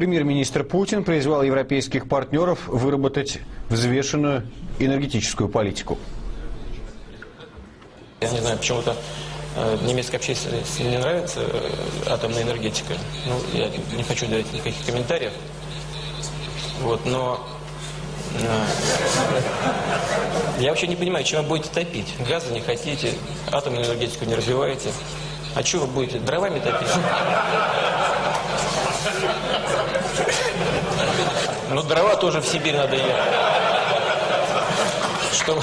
Премьер-министр Путин призвал европейских партнеров выработать взвешенную энергетическую политику. Я не знаю, почему-то э, немецкой общественности не нравится э, атомная энергетика. Ну, я не хочу давать никаких комментариев. Вот, но э, я вообще не понимаю, чем вы будете топить. Газа не хотите, атомную энергетику не развиваете. А что вы будете, дровами топить? Ну, дрова тоже в Сибирь надо ехать. Что...